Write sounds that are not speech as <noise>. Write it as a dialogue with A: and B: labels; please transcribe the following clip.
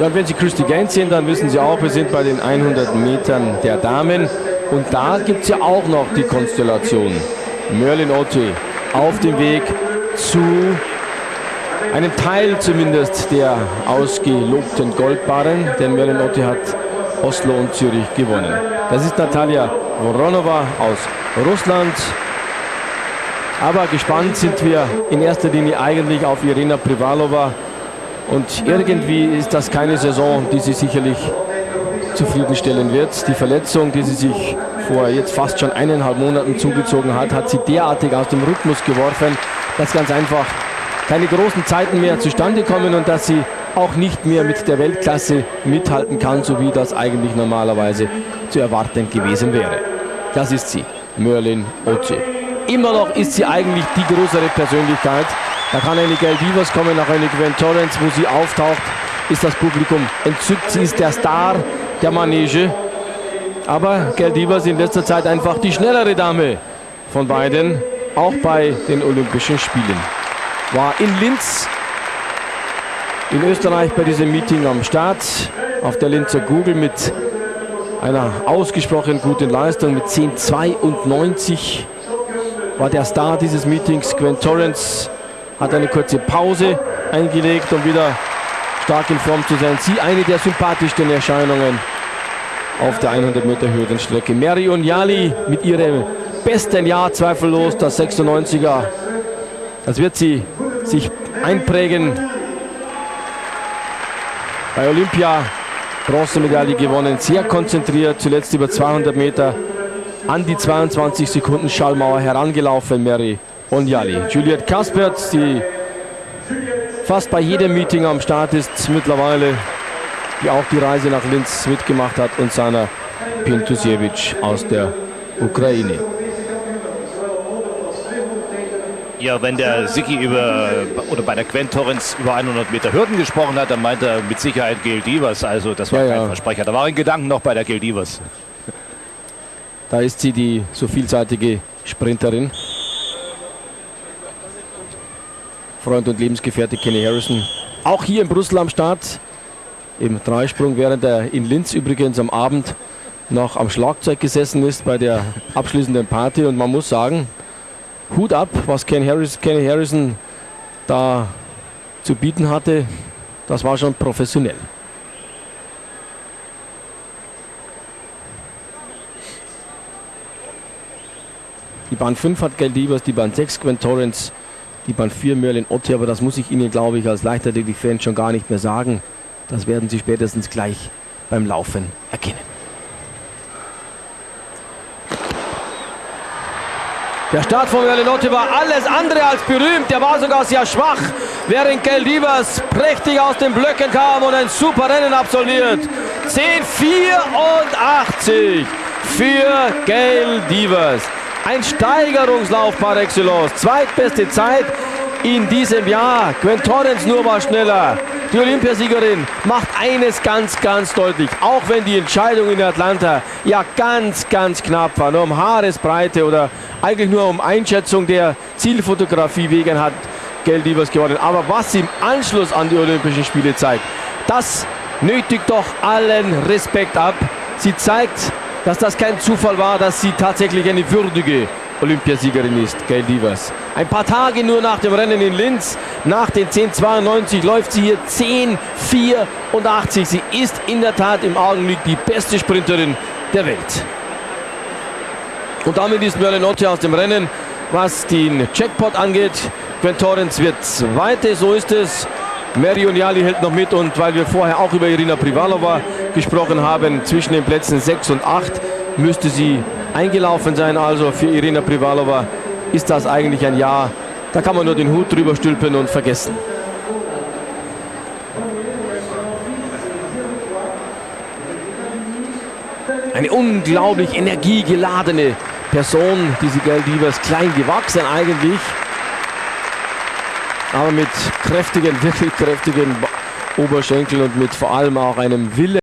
A: Ja, und wenn Sie Christy Gaines sehen, dann wissen Sie auch, wir sind bei den 100 Metern der Damen. Und da gibt es ja auch noch die Konstellation. Merlin Otte auf dem Weg zu einem Teil zumindest der ausgelobten Goldbarren, denn Merlin Otte hat Oslo und Zürich gewonnen. Das ist Natalia Voronova aus Russland. Aber gespannt sind wir in erster Linie eigentlich auf Irina Privalova. Und irgendwie ist das keine Saison, die sie sicherlich zufriedenstellen wird. Die Verletzung, die sie sich vor jetzt fast schon eineinhalb Monaten zugezogen hat, hat sie derartig aus dem Rhythmus geworfen, dass ganz einfach keine großen Zeiten mehr zustande kommen und dass sie auch nicht mehr mit der Weltklasse mithalten kann, so wie das eigentlich normalerweise zu erwarten gewesen wäre. Das ist sie, Merlin Oce. Immer noch ist sie eigentlich die größere Persönlichkeit. Da kann eine Gail Divas kommen, nach eine Gwen Torrens, wo sie auftaucht, ist das Publikum entzückt. Sie ist der Star der Manege. Aber Gail Divas in letzter Zeit einfach die schnellere Dame von beiden, auch bei den Olympischen Spielen. War in Linz in Österreich bei diesem Meeting am Start auf der Linzer Google mit einer ausgesprochen guten Leistung mit 10,92 war der Star dieses Meetings. Gwen Torrance hat eine kurze Pause eingelegt, um wieder stark in Form zu sein. Sie eine der sympathischsten Erscheinungen auf der 100 Meter Hürdenstrecke. Marion Jali mit ihrem besten Jahr zweifellos, das 96er. Das wird sie sich einprägen bei Olympia Bronzemedaille gewonnen, sehr konzentriert, zuletzt über 200 Meter an die 22 Sekunden Schallmauer herangelaufen, Mary Onjali. Juliette Kaspert, die fast bei jedem Meeting am Start ist mittlerweile, die auch die Reise nach Linz mitgemacht hat und Sana Pintusiewicz aus der Ukraine.
B: Ja, wenn der Siki über oder bei der Gwen Torrens über 100 Meter Hürden gesprochen hat, dann meint er mit Sicherheit Gail Divas. Also das war ja, kein ja. Versprecher. Da war ein Gedanken noch bei der Gail Divas.
A: Da ist sie die so vielseitige Sprinterin. Freund und Lebensgefährte Kenny Harrison. Auch hier in Brüssel am Start. Im Dreisprung, während er in Linz übrigens am Abend noch am Schlagzeug gesessen ist bei der abschließenden Party. Und man muss sagen, Hut ab, was Ken Harris, Kenny Harrison da zu bieten hatte. Das war schon professionell. Die Bahn 5 hat Galdivas, die Bahn 6 Gwen Torrance, die Bahn 4 Merlin Otte, aber das muss ich Ihnen, glaube ich, als Leichtathletik-Fan schon gar nicht mehr sagen. Das werden Sie spätestens gleich beim Laufen erkennen. Der Start von Merlinotte war alles andere als berühmt. Der war sogar sehr schwach, während Gail Divas prächtig aus den Blöcken kam und ein super Rennen absolviert. 10,84 für Gail Divas. Ein Steigerungslauf par excellence. Zweitbeste Zeit in diesem Jahr. Gwen Torrens nur war schneller. Die Olympiasiegerin macht eines ganz, ganz deutlich. Auch wenn die Entscheidung in Atlanta ja ganz, ganz knapp war. Nur um Haaresbreite oder eigentlich nur um Einschätzung der Zielfotografie wegen hat Geldivers gewonnen. Aber was sie im Anschluss an die Olympischen Spiele zeigt, das nötigt doch allen Respekt ab. Sie zeigt, dass das kein Zufall war, dass sie tatsächlich eine würdige Olympiasiegerin ist, Gail Divas. Ein paar Tage nur nach dem Rennen in Linz, nach den 10.92 läuft sie hier 10.84. Sie ist in der Tat im Augenblick die beste Sprinterin der Welt. Und damit ist Merlinotte aus dem Rennen, was den Checkpot angeht. Gwen Torrens wird Zweite, so ist es. Marion Jali hält noch mit und weil wir vorher auch über Irina Privalova gesprochen haben, zwischen den Plätzen 6 und 8 müsste sie eingelaufen sein. Also für Irina Privalova ist das eigentlich ein Jahr. Da kann man nur den Hut drüber stülpen und vergessen. Eine unglaublich energiegeladene Person, diese Galdivas, klein gewachsen eigentlich, aber mit kräftigen, <laughs> wirklich kräftigen Oberschenkeln und mit vor allem auch einem Wille.